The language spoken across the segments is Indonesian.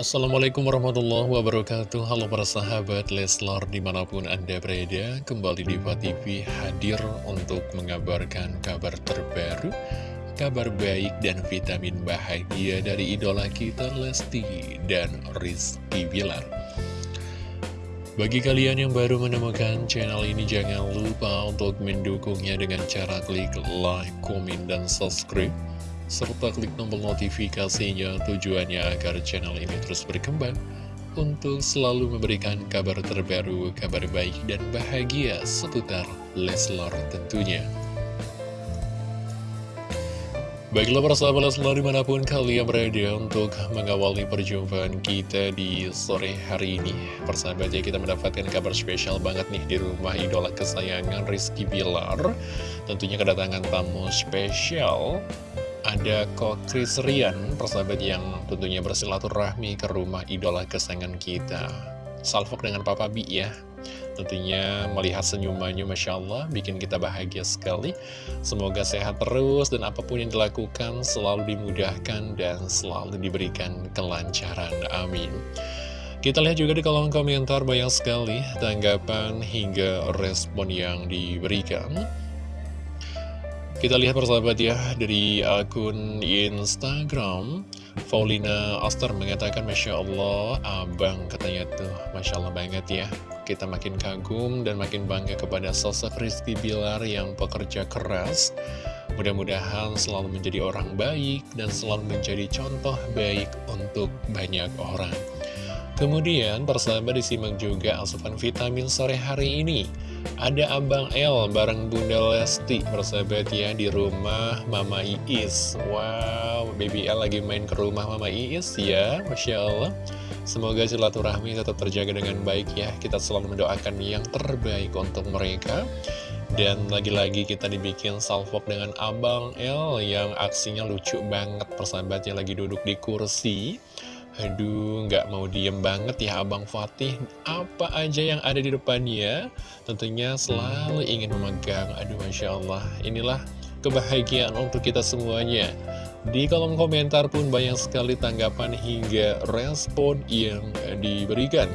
Assalamualaikum warahmatullahi wabarakatuh. Halo para sahabat Leslar di mana pun anda berada Kembali di TV hadir untuk mengabarkan kabar terbaru Kabar baik dan vitamin bahagia dari idola kita Lesti dan Rizky Bilar. Bagi kalian yang baru menemukan channel ini Jangan lupa untuk mendukungnya dengan cara klik like, komen, dan subscribe serta klik tombol notifikasinya tujuannya agar channel ini terus berkembang untuk selalu memberikan kabar terbaru, kabar baik dan bahagia seputar Leslar tentunya. Baiklah para sahabat Leslar di mana pun kalian berada untuk mengawali perjumpaan kita di sore hari ini. Persahabat ya kita mendapatkan kabar spesial banget nih di rumah idola kesayangan Rizky Bilar. Tentunya kedatangan tamu spesial ada Kok Chris Rian, persahabat yang tentunya bersilaturahmi ke rumah idola kesayangan kita. Salfok dengan Papa Bi ya. Tentunya melihat senyumannya Masya Allah bikin kita bahagia sekali. Semoga sehat terus dan apa pun yang dilakukan selalu dimudahkan dan selalu diberikan kelancaran. Amin. Kita lihat juga di kolom komentar banyak sekali tanggapan hingga respon yang diberikan. Kita lihat persahabat ya dari akun Instagram Paulina Oster mengatakan Masya Allah abang katanya tuh. Masya Allah banget ya. Kita makin kagum dan makin bangga kepada sosok Rizky Bilar yang pekerja keras. Mudah-mudahan selalu menjadi orang baik dan selalu menjadi contoh baik untuk banyak orang Kemudian persahabat disimak juga asupan vitamin sore hari ini. Ada Abang L bareng Bunda Lesti bersahabat ya di rumah Mama Iis. Wow, Baby L lagi main ke rumah Mama Iis ya Masya Allah. Semoga silaturahmi tetap terjaga dengan baik ya. Kita selalu mendoakan yang terbaik untuk mereka. Dan lagi-lagi kita dibikin salvok dengan Abang L Yang aksinya lucu banget. Persahabatnya lagi duduk di kursi Aduh, nggak mau diem banget ya Abang Fatih. Apa aja yang ada di depannya, tentunya selalu ingin memegang. Aduh, Masya Allah. Inilah kebahagiaan untuk kita semuanya. Di kolom komentar pun banyak sekali tanggapan hingga respon yang diberikan.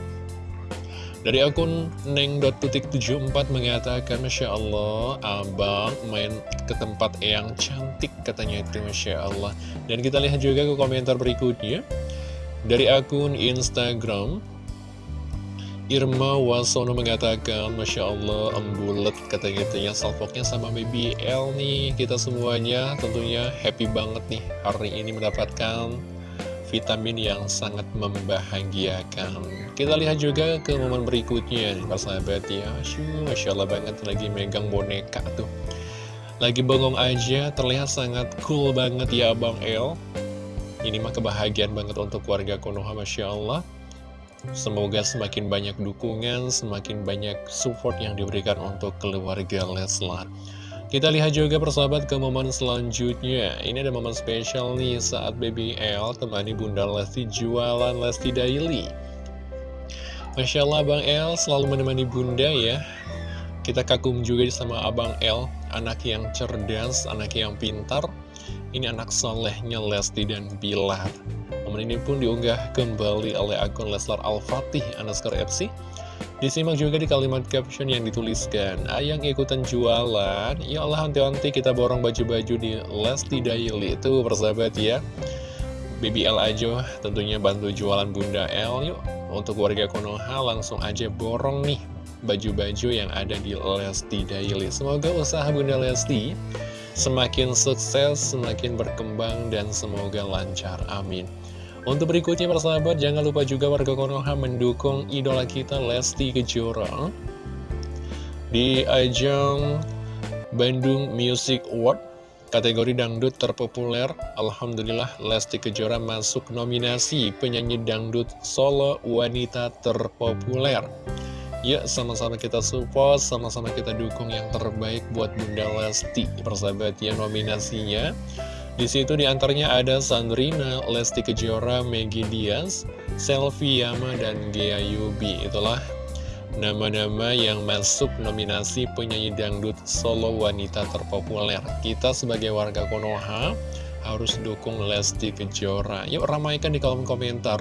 Dari akun neng.74 mengatakan Masya Allah Abang main ke tempat yang cantik katanya itu Masya Allah Dan kita lihat juga ke komentar berikutnya dari akun Instagram Irma Wasono mengatakan Masya Allah embulet katanya gitu ya sama BBL nih Kita semuanya tentunya happy banget nih Hari ini mendapatkan vitamin yang sangat membahagiakan. Kita lihat juga ke momen berikutnya nih sahabat ya. Masya Allah banget lagi megang boneka tuh. Lagi bengong aja terlihat sangat cool banget ya Abang El ini mah kebahagiaan banget untuk warga Konoha Masya Allah. Semoga semakin banyak dukungan, semakin banyak support yang diberikan untuk keluarga Leslar. Kita lihat juga persahabat ke momen selanjutnya. Ini ada momen spesial nih saat Baby temani Bunda Lesti jualan Lesti Daily. Masya Allah Bang L selalu menemani Bunda ya. Kita kagum juga sama Abang L Anak yang cerdas, anak yang pintar ini anak solehnya Lesti dan Bilar. Momen ini pun diunggah kembali oleh akun Leslar Al-Fatih underscore FC. Disimak juga di kalimat caption yang dituliskan, Ayang ikutan jualan, ya Allah hanti-hanti kita borong baju-baju di Lesti Daily. Itu persahabat ya. BBL aja tentunya bantu jualan Bunda L yuk. Untuk warga Konoha langsung aja borong nih baju-baju yang ada di Lesti Daily. Semoga usaha Bunda Lesti semakin sukses, semakin berkembang, dan semoga lancar. Amin. Untuk berikutnya persahabat, jangan lupa juga warga Konoha mendukung idola kita Lesti Kejora di ajang Bandung Music Award kategori dangdut terpopuler. Alhamdulillah Lesti Kejora masuk nominasi penyanyi dangdut solo wanita terpopuler. Yuk sama-sama kita support, sama-sama kita dukung yang terbaik buat Bunda Lesti Persahabat ya nominasinya. Di situ di antaranya ada Sandrina, Lesti Kejora, Maggie Diaz, Selvi Yama, dan Gea Yubi. Itulah nama-nama yang masuk nominasi penyanyi dangdut solo wanita terpopuler. Kita sebagai warga Konoha harus dukung Lesti Kejora. Yuk ramaikan di kolom komentar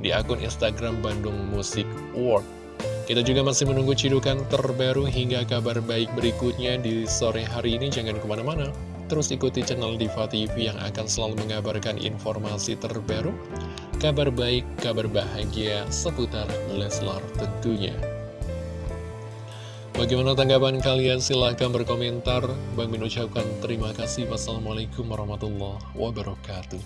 di akun Instagram Bandung Musik World. Kita juga masih menunggu cidukan terbaru hingga kabar baik berikutnya di sore hari ini. Jangan ke mana-mana, terus ikuti channel Diva TV yang akan selalu mengabarkan informasi terbaru, kabar baik, kabar bahagia seputar Leslar tentunya. Bagaimana tanggapan kalian? Silahkan berkomentar. Bang Min ucapkan terima kasih. Wassalamualaikum warahmatullahi wabarakatuh.